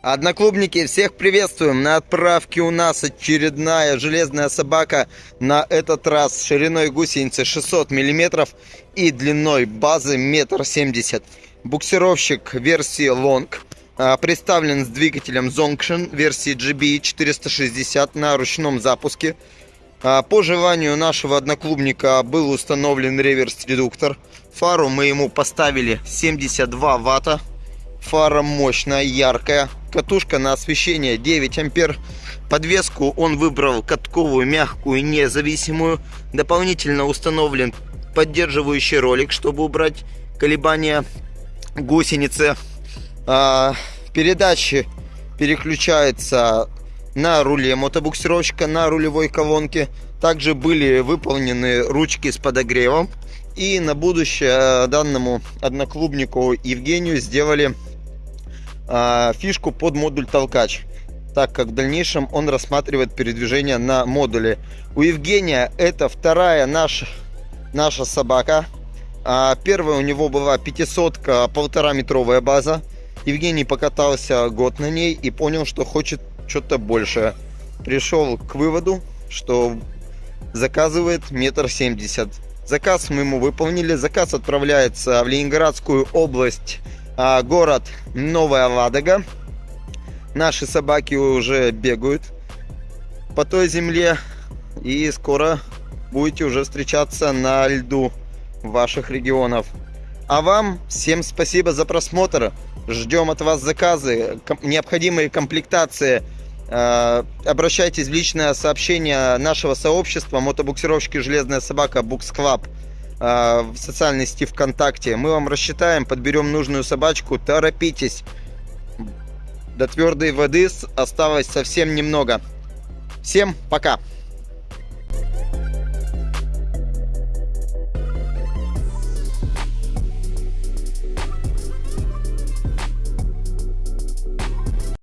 Одноклубники, всех приветствуем! На отправке у нас очередная железная собака. На этот раз шириной гусеницы 600 мм и длиной базы 1,70 м. Буксировщик версии Long. а, Представлен с двигателем Zonction версии GB 460 на ручном запуске. А, По желанию нашего одноклубника был установлен реверс-редуктор. Фару мы ему поставили 72 ватта. Фара мощная, яркая. Катушка на освещение 9 ампер. Подвеску он выбрал катковую, мягкую, независимую. Дополнительно установлен поддерживающий ролик, чтобы убрать колебания гусеницы. А, передачи переключаются на руле мотобуксировщика, на рулевой колонке. Также были выполнены ручки с подогревом. И на будущее данному одноклубнику Евгению сделали а, фишку под модуль толкач так как в дальнейшем он рассматривает передвижение на модуле. У Евгения это вторая наша наша собака. А, первая у него была 500 полтора метровая база. Евгений покатался год на ней и понял что хочет что-то большее пришел к выводу что заказывает метр семьдесят. Заказ мы ему выполнили. Заказ отправляется в ленинградскую область. а, город Новая Ладога. Наши собаки уже бегают по той земле. И скоро будете уже встречаться на льду ваших регионов. А вам всем спасибо за просмотр. Ждем от вас заказы, необходимые комплектации. Э, Обращайтесь в личное сообщение нашего сообщества мотобуксировщики «Железная собака» Букс Club в социальной сети ВКонтакте. Мы вам рассчитаем, подберем нужную собачку. Торопитесь. До твердой воды осталось совсем немного. Всем пока!